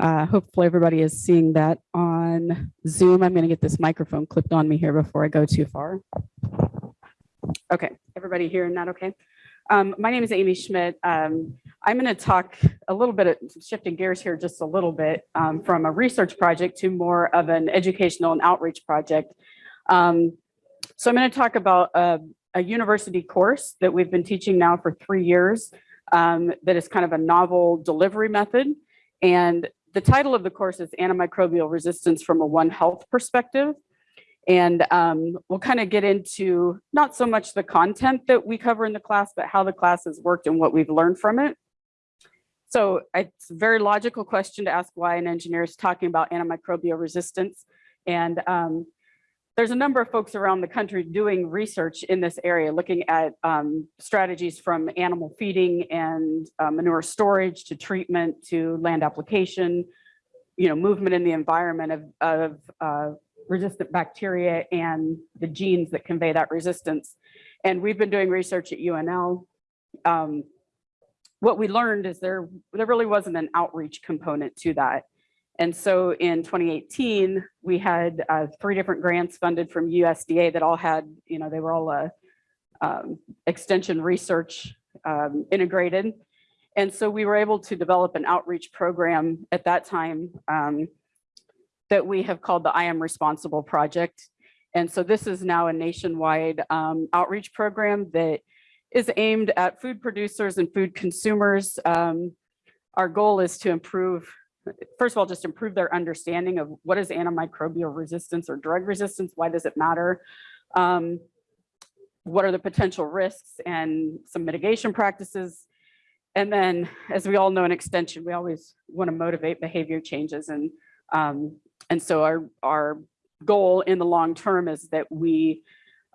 Uh, hopefully everybody is seeing that on Zoom. I'm going to get this microphone clipped on me here before I go too far. Okay, everybody hearing that okay? Um, my name is Amy Schmidt. Um, I'm going to talk a little bit, shifting gears here just a little bit um, from a research project to more of an educational and outreach project. Um, so I'm going to talk about a, a, university course that we've been teaching now for three years um, that is kind of a novel delivery method. And the title of the course is Antimicrobial Resistance from a One Health Perspective. And um, we'll kind of get into not so much the content that we cover in the class, but how the class has worked and what we've learned from it. So it's a very logical question to ask why an engineer is talking about antimicrobial resistance. And um, there's a number of folks around the country doing research in this area, looking at um, strategies from animal feeding and uh, manure storage to treatment to land application, you know, movement in the environment of, of uh, resistant bacteria and the genes that convey that resistance. And we've been doing research at UNL. Um, what we learned is there, there really wasn't an outreach component to that. And so in 2018, we had uh, three different grants funded from USDA that all had, you know, they were all uh, um, extension research um, integrated. And so we were able to develop an outreach program at that time um, that we have called the I Am Responsible Project. And so this is now a nationwide um, outreach program that is aimed at food producers and food consumers. Um, our goal is to improve, first of all, just improve their understanding of what is antimicrobial resistance or drug resistance, why does it matter? Um, what are the potential risks and some mitigation practices? And then, as we all know in extension, we always want to motivate behavior changes and um, and so our, our goal in the long term is that we,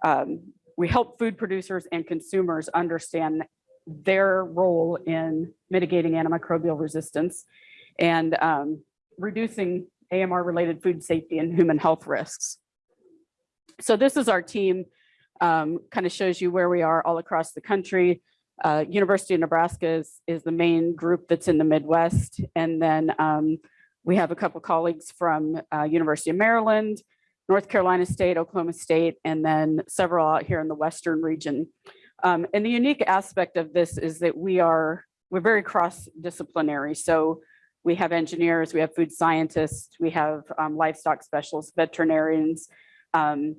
um, we help food producers and consumers understand their role in mitigating antimicrobial resistance and um, reducing AMR related food safety and human health risks. So this is our team, um, kind of shows you where we are all across the country. Uh, University of Nebraska is, is the main group that's in the Midwest. And then um, we have a couple colleagues from uh, University of Maryland, North Carolina State, Oklahoma State, and then several out here in the Western region. Um, and the unique aspect of this is that we are, we're very cross-disciplinary. So we have engineers, we have food scientists, we have um, livestock specialists, veterinarians, um,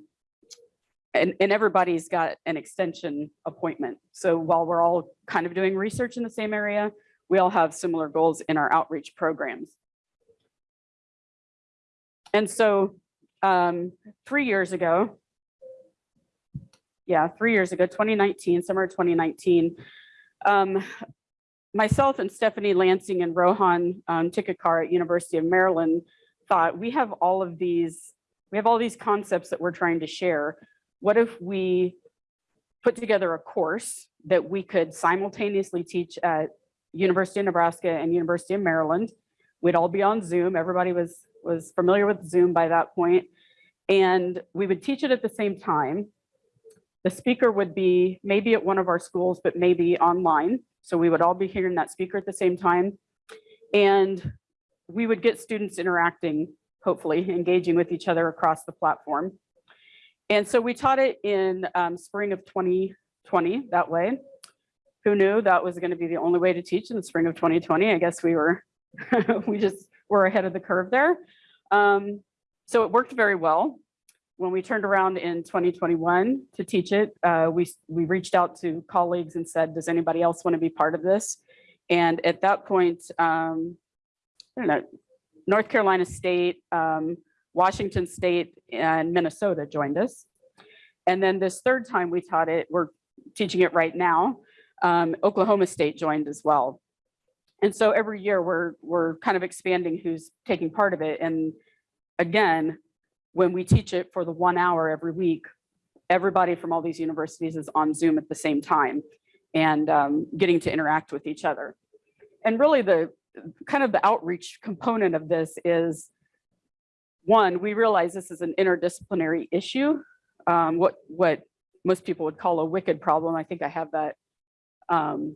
and, and everybody's got an extension appointment. So while we're all kind of doing research in the same area, we all have similar goals in our outreach programs. And so um, three years ago, yeah, three years ago, 2019, summer 2019, um, myself and Stephanie Lansing and Rohan um, Tikekar at University of Maryland thought we have all of these, we have all these concepts that we're trying to share. What if we put together a course that we could simultaneously teach at University of Nebraska and University of Maryland. We'd all be on Zoom. Everybody was was familiar with Zoom by that point, and we would teach it at the same time. The speaker would be maybe at one of our schools, but maybe online. So we would all be hearing that speaker at the same time. And we would get students interacting, hopefully engaging with each other across the platform. And so we taught it in um, spring of 2020 that way. Who knew that was going to be the only way to teach in the spring of 2020? I guess we were, we just were ahead of the curve there. Um, so it worked very well. When we turned around in 2021 to teach it, uh, we, we reached out to colleagues and said, does anybody else want to be part of this? And at that point, um, I don't know, North Carolina State, um, Washington State, and Minnesota joined us. And then this third time we taught it, we're teaching it right now, um, Oklahoma State joined as well. And so every year we're, we're kind of expanding who's taking part of it. And again, when we teach it for the one hour every week, everybody from all these universities is on Zoom at the same time and um, getting to interact with each other. And really the kind of the outreach component of this is one, we realize this is an interdisciplinary issue, um, what, what most people would call a wicked problem. I think I have that um,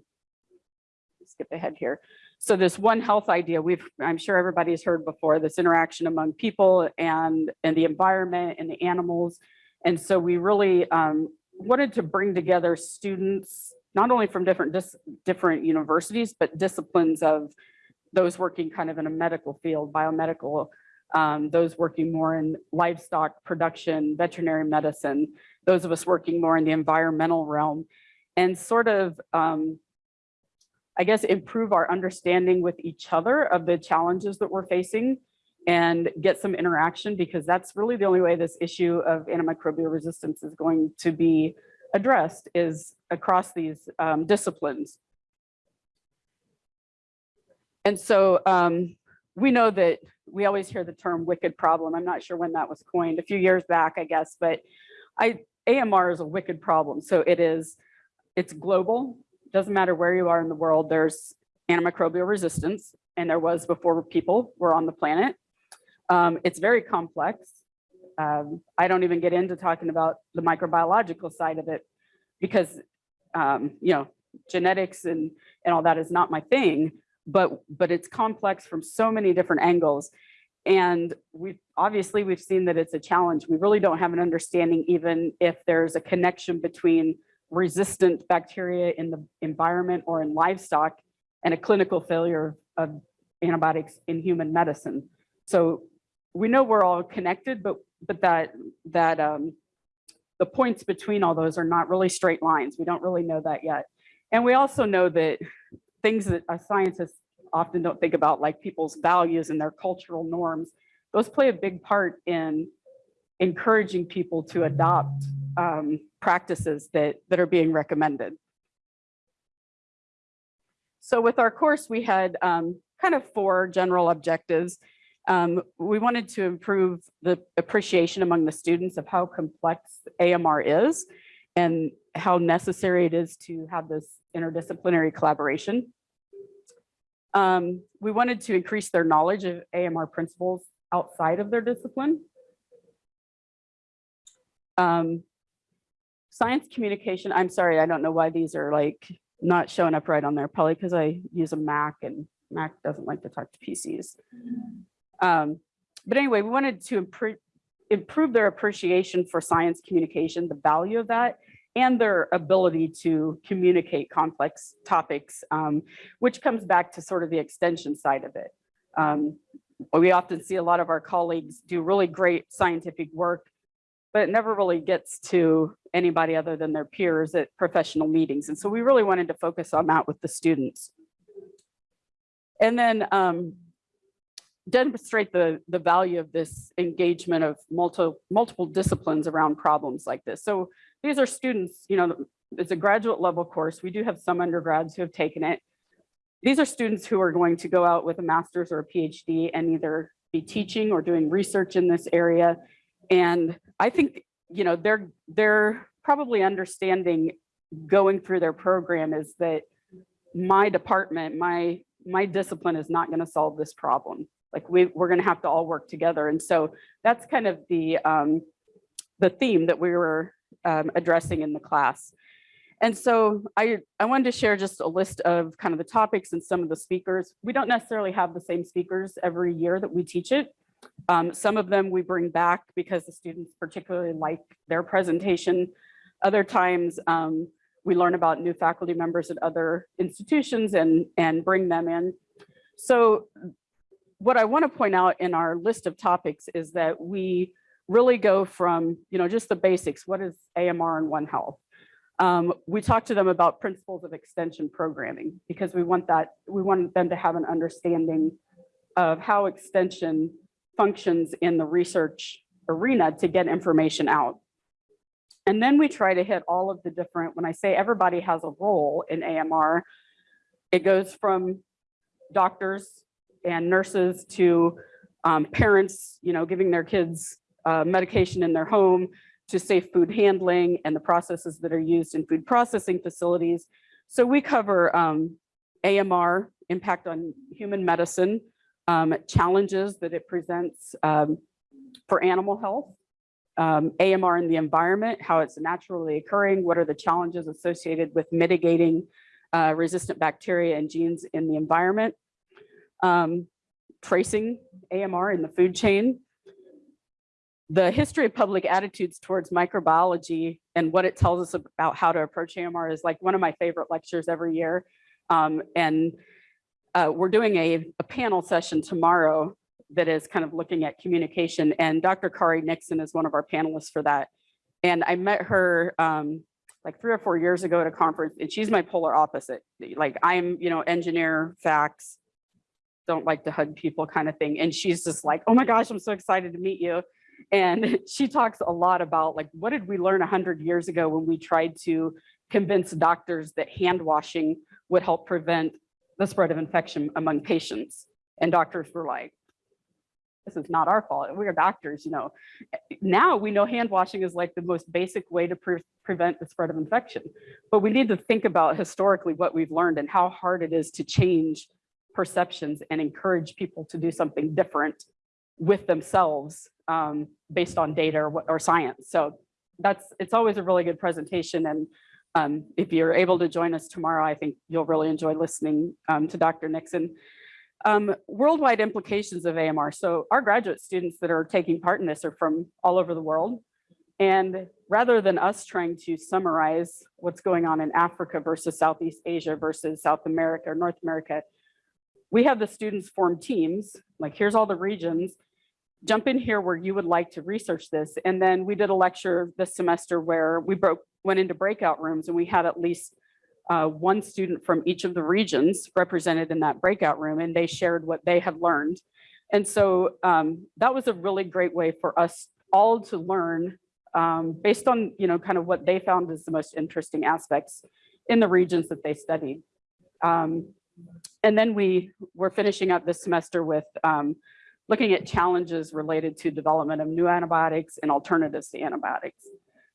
skip ahead here. So this one health idea, we've, I'm sure everybody's heard before, this interaction among people and, and the environment and the animals. And so we really um, wanted to bring together students, not only from different, different universities, but disciplines of those working kind of in a medical field, biomedical, um, those working more in livestock production, veterinary medicine, those of us working more in the environmental realm, and sort of um, I guess, improve our understanding with each other of the challenges that we're facing and get some interaction because that's really the only way this issue of antimicrobial resistance is going to be addressed is across these um, disciplines. And so um, we know that we always hear the term wicked problem. I'm not sure when that was coined, a few years back, I guess, but I, AMR is a wicked problem. So it is, it's global, doesn't matter where you are in the world, there's antimicrobial resistance, and there was before people were on the planet. Um, it's very complex. Um, I don't even get into talking about the microbiological side of it because, um, you know, genetics and, and all that is not my thing, but, but it's complex from so many different angles. And we obviously we've seen that it's a challenge. We really don't have an understanding even if there's a connection between resistant bacteria in the environment or in livestock and a clinical failure of antibiotics in human medicine. So we know we're all connected, but but that that um, the points between all those are not really straight lines. We don't really know that yet. And we also know that things that scientists often don't think about, like people's values and their cultural norms, those play a big part in encouraging people to adopt um, practices that, that are being recommended. So with our course, we had um, kind of four general objectives. Um, we wanted to improve the appreciation among the students of how complex AMR is and how necessary it is to have this interdisciplinary collaboration. Um, we wanted to increase their knowledge of AMR principles outside of their discipline. Um, science communication, I'm sorry, I don't know why these are like not showing up right on there, probably because I use a Mac and Mac doesn't like to talk to PCs. Um, but anyway, we wanted to improve, improve their appreciation for science communication, the value of that, and their ability to communicate complex topics, um, which comes back to sort of the extension side of it. Um, we often see a lot of our colleagues do really great scientific work, but it never really gets to anybody other than their peers at professional meetings. And so we really wanted to focus on that with the students. And then um, demonstrate the, the value of this engagement of multi, multiple disciplines around problems like this. So these are students, you know, it's a graduate level course. We do have some undergrads who have taken it. These are students who are going to go out with a master's or a PhD and either be teaching or doing research in this area and I think, you know, they're they're probably understanding going through their program is that my department, my my discipline is not going to solve this problem. Like we, we're going to have to all work together. And so that's kind of the um, the theme that we were um, addressing in the class. And so I, I wanted to share just a list of kind of the topics and some of the speakers. We don't necessarily have the same speakers every year that we teach it. Um, some of them we bring back because the students particularly like their presentation. Other times um, we learn about new faculty members at other institutions and, and bring them in. So what I want to point out in our list of topics is that we really go from, you know, just the basics. What is AMR and One Health? Um, we talk to them about principles of extension programming because we want that, we want them to have an understanding of how extension functions in the research arena to get information out. And then we try to hit all of the different, when I say everybody has a role in AMR, it goes from doctors and nurses to um, parents, you know, giving their kids uh, medication in their home to safe food handling and the processes that are used in food processing facilities. So we cover um, AMR, impact on human medicine, um, challenges that it presents um, for animal health, um, AMR in the environment, how it's naturally occurring, what are the challenges associated with mitigating uh, resistant bacteria and genes in the environment, um, tracing AMR in the food chain, the history of public attitudes towards microbiology and what it tells us about how to approach AMR is like one of my favorite lectures every year. Um, and uh, we're doing a, a panel session tomorrow that is kind of looking at communication and Dr. Kari Nixon is one of our panelists for that. And I met her um, like three or four years ago at a conference and she's my polar opposite. Like I'm, you know, engineer facts, don't like to hug people kind of thing. And she's just like, oh my gosh, I'm so excited to meet you. And she talks a lot about like, what did we learn a 100 years ago when we tried to convince doctors that hand washing would help prevent the spread of infection among patients? And doctors were like, this is not our fault. We are doctors, you know. Now we know hand washing is like the most basic way to pre prevent the spread of infection. But we need to think about historically what we've learned and how hard it is to change perceptions and encourage people to do something different with themselves um, based on data or, or, science. So that's, it's always a really good presentation. And um, if you're able to join us tomorrow, I think you'll really enjoy listening um, to Dr. Nixon. Um, worldwide implications of AMR. So our graduate students that are taking part in this are from all over the world. And rather than us trying to summarize what's going on in Africa versus Southeast Asia versus South America or North America, we have the students form teams, like here's all the regions, jump in here where you would like to research this. And then we did a lecture this semester where we broke went into breakout rooms and we had at least uh, one student from each of the regions represented in that breakout room and they shared what they had learned. And so um, that was a really great way for us all to learn um, based on, you know, kind of what they found as the most interesting aspects in the regions that they studied. Um, and then we were finishing up this semester with um, looking at challenges related to development of new antibiotics and alternatives to antibiotics.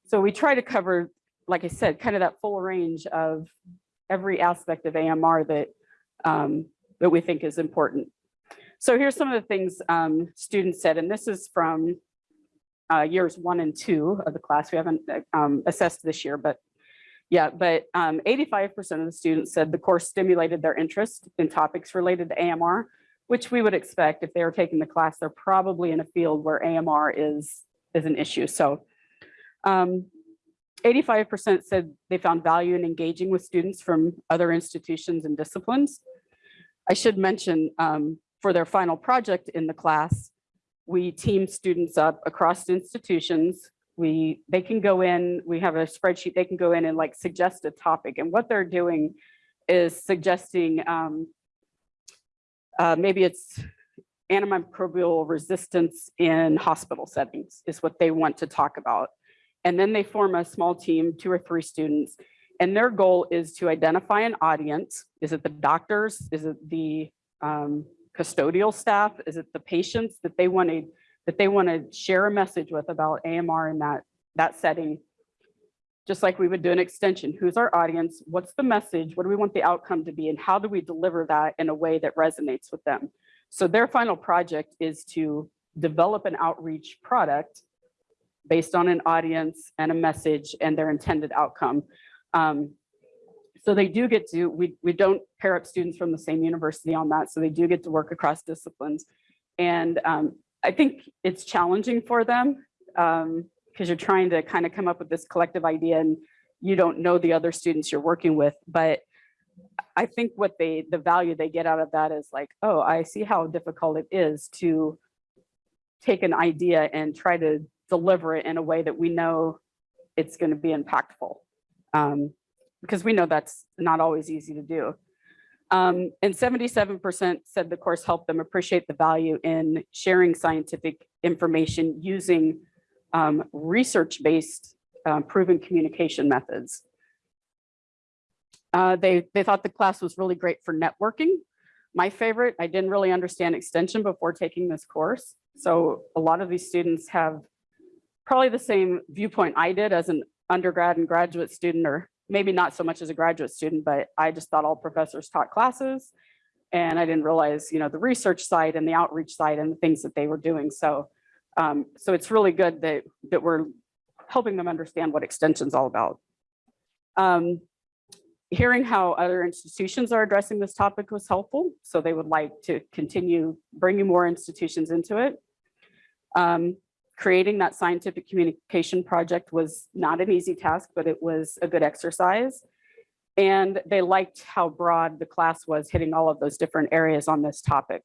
So we try to cover like I said, kind of that full range of every aspect of AMR that, um, that we think is important. So here's some of the things um, students said, and this is from uh, years one and two of the class. We haven't um, assessed this year, but yeah, but 85% um, of the students said the course stimulated their interest in topics related to AMR, which we would expect if they are taking the class, they're probably in a field where AMR is, is an issue. So um, 85% said they found value in engaging with students from other institutions and disciplines. I should mention um, for their final project in the class, we team students up across institutions. We, they can go in, we have a spreadsheet, they can go in and like suggest a topic. And what they're doing is suggesting, um, uh, maybe it's antimicrobial resistance in hospital settings is what they want to talk about. And then they form a small team, two or three students. And their goal is to identify an audience. Is it the doctors? Is it the um, custodial staff? Is it the patients that they want to that they want to share a message with about AMR in that, that setting? Just like we would do an extension. Who's our audience? What's the message? What do we want the outcome to be? And how do we deliver that in a way that resonates with them? So their final project is to develop an outreach product based on an audience and a message and their intended outcome. Um, so they do get to, we, we don't pair up students from the same university on that, so they do get to work across disciplines. And um, I think it's challenging for them because um, you're trying to kind of come up with this collective idea and you don't know the other students you're working with. But I think what they, the value they get out of that is like, oh, I see how difficult it is to take an idea and try to deliver it in a way that we know it's going to be impactful um, because we know that's not always easy to do. Um, and 77% said the course helped them appreciate the value in sharing scientific information using um, research-based uh, proven communication methods. Uh, they, they thought the class was really great for networking. My favorite, I didn't really understand extension before taking this course. So a lot of these students have probably the same viewpoint I did as an undergrad and graduate student, or maybe not so much as a graduate student, but I just thought all professors taught classes. And I didn't realize, you know, the research side and the outreach side and the things that they were doing. So, um, so it's really good that, that we're helping them understand what extension's all about. Um, hearing how other institutions are addressing this topic was helpful. So they would like to continue bringing more institutions into it. Um, creating that scientific communication project was not an easy task, but it was a good exercise. And they liked how broad the class was hitting all of those different areas on this topic.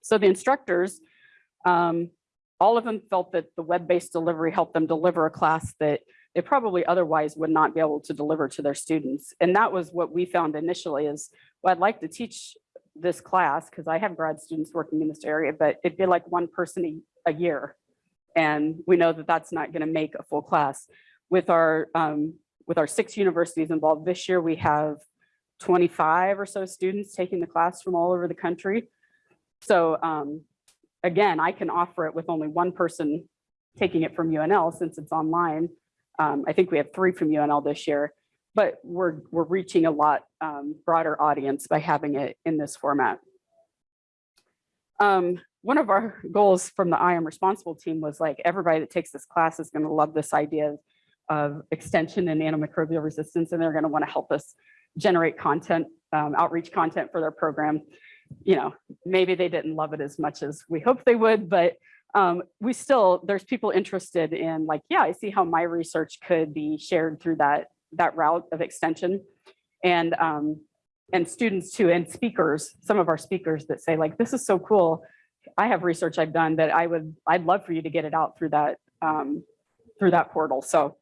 So the instructors, um, all of them felt that the web-based delivery helped them deliver a class that they probably otherwise would not be able to deliver to their students. And that was what we found initially is, well, I'd like to teach this class because I have grad students working in this area, but it'd be like one person a, year. And we know that that's not going to make a full class. With our um, with our six universities involved this year, we have 25 or so students taking the class from all over the country. So um, again, I can offer it with only one person taking it from UNL since it's online. Um, I think we have three from UNL this year, but we're, we're reaching a lot um, broader audience by having it in this format. Um, one of our goals from the I am responsible team was like everybody that takes this class is going to love this idea of extension and antimicrobial resistance, and they're going to want to help us generate content, um, outreach content for their program. You know, maybe they didn't love it as much as we hoped they would, but um, we still, there's people interested in like, yeah, I see how my research could be shared through that, that route of extension. And, um, and students too, and speakers, some of our speakers that say like, this is so cool. I have research I've done that I would, I'd love for you to get it out through that, um, through that portal. So,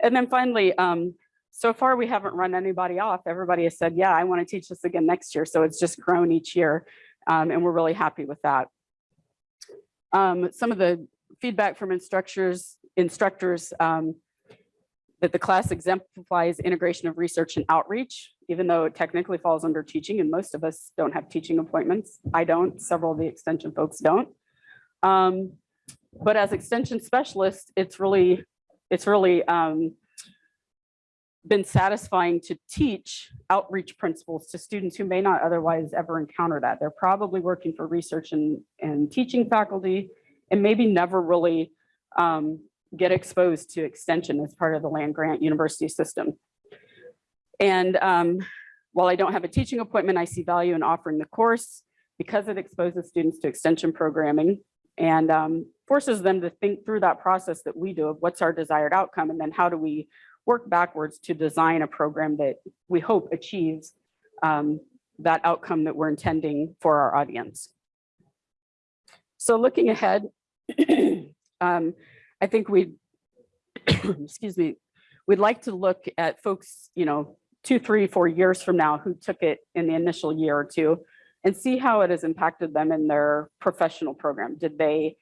and then finally, um, so far we haven't run anybody off. Everybody has said, yeah, I want to teach this again next year. So it's just grown each year. Um, and we're really happy with that. Um, some of the feedback from instructors, instructors um, that the class exemplifies integration of research and outreach, even though it technically falls under teaching and most of us don't have teaching appointments. I don't, several of the extension folks don't. Um, but as extension specialists, it's really, it's really um, been satisfying to teach outreach principles to students who may not otherwise ever encounter that. They're probably working for research and, and teaching faculty and maybe never really um, get exposed to extension as part of the land grant university system. And um, while I don't have a teaching appointment, I see value in offering the course because it exposes students to extension programming and um, forces them to think through that process that we do of what's our desired outcome and then how do we work backwards to design a program that we hope achieves um, that outcome that we're intending for our audience. So looking ahead, um, I think we, excuse me, we'd like to look at folks, you know, two, three, four years from now who took it in the initial year or two and see how it has impacted them in their professional program. Did they,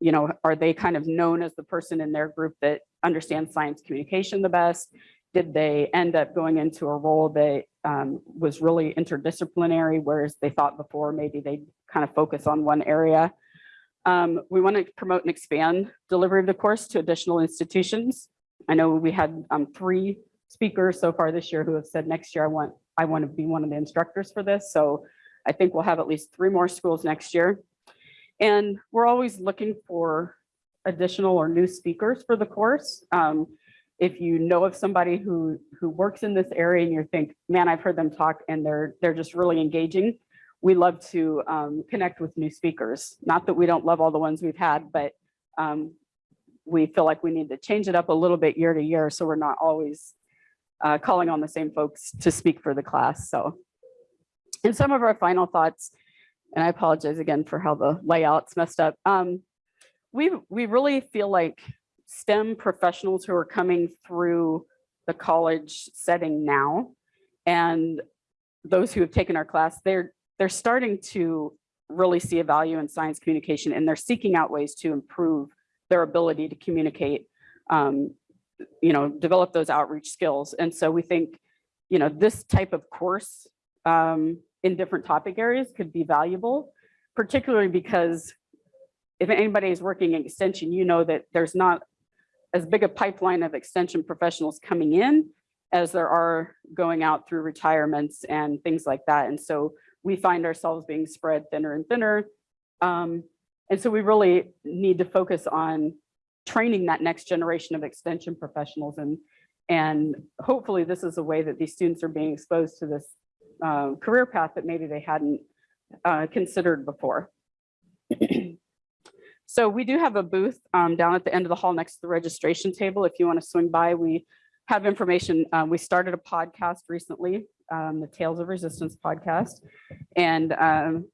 you know, are they kind of known as the person in their group that understands science communication the best? Did they end up going into a role that um, was really interdisciplinary, whereas they thought before maybe they kind of focus on one area? Um, we want to promote and expand delivery of the course to additional institutions. I know we had um, three speakers so far this year who have said next year I want I want to be one of the instructors for this. So I think we'll have at least three more schools next year. And we're always looking for additional or new speakers for the course. Um, if you know of somebody who who works in this area and you think, man, I've heard them talk and they're they're just really engaging, we love to um, connect with new speakers. Not that we don't love all the ones we've had, but um, we feel like we need to change it up a little bit year to year so we're not always uh, calling on the same folks to speak for the class. So, and some of our final thoughts, and I apologize again for how the layout's messed up. Um, we, we really feel like STEM professionals who are coming through the college setting now and those who have taken our class, they're they're starting to really see a value in science communication and they're seeking out ways to improve their ability to communicate, um, you know, develop those outreach skills. And so we think, you know, this type of course um, in different topic areas could be valuable, particularly because if anybody is working in extension, you know that there's not as big a pipeline of extension professionals coming in as there are going out through retirements and things like that. And so we find ourselves being spread thinner and thinner. Um, and so we really need to focus on training that next generation of extension professionals. And, And hopefully this is a way that these students are being exposed to this uh, career path that maybe they hadn't uh, considered before. So we do have a booth um, down at the end of the hall next to the registration table. If you want to swing by, we have information. Um, we started a podcast recently, um, the Tales of Resistance podcast. And um,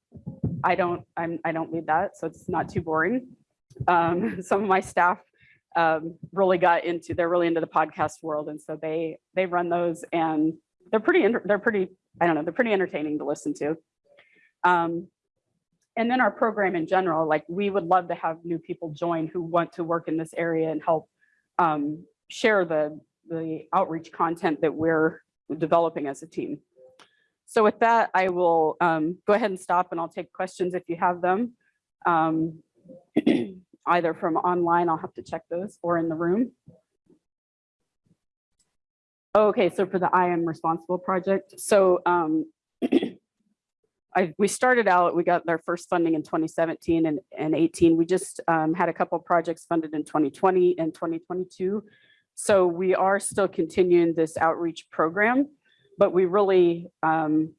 I don't, I'm, I don't lead that, so it's not too boring. Um, some of my staff um, really got into, they're really into the podcast world. And so they, they run those and they're pretty, they're pretty, I don't know, they're pretty entertaining to listen to. Um, and then our program in general, like we would love to have new people join who want to work in this area and help um, share the, the outreach content that we're developing as a team. So with that, I will um, go ahead and stop and I'll take questions if you have them. Um, either from online, I'll have to check those, or in the room. Okay, so for the I Am Responsible project, so um, I, we started out, we got our first funding in 2017 and, and 18. We just um, had a couple projects funded in 2020 and 2022. So we are still continuing this outreach program, but we really um,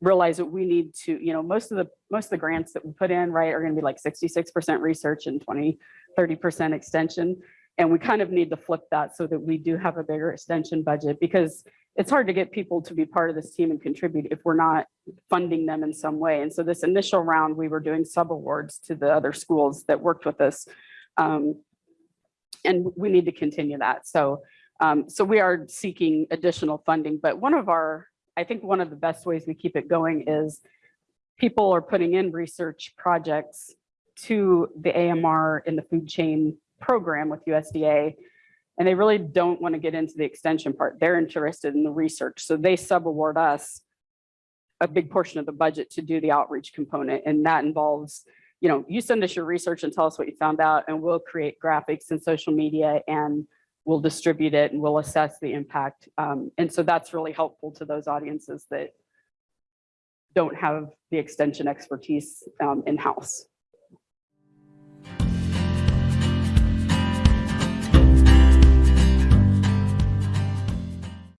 realize that we need to, you know, most of the, most of the grants that we put in, right, are gonna be like 66% research and 20, 30% extension. And we kind of need to flip that so that we do have a bigger extension budget because it's hard to get people to be part of this team and contribute if we're not funding them in some way. And so this initial round, we were doing sub awards to the other schools that worked with us. Um, and we need to continue that. So, um, so we are seeking additional funding, but one of our, I think one of the best ways we keep it going is people are putting in research projects to the AMR in the food chain program with USDA. And they really don't want to get into the extension part. They're interested in the research. So they sub-award us a big portion of the budget to do the outreach component. And that involves, you know, you send us your research and tell us what you found out and we'll create graphics and social media and we'll distribute it and we'll assess the impact. Um, and so that's really helpful to those audiences that don't have the extension expertise um, in-house.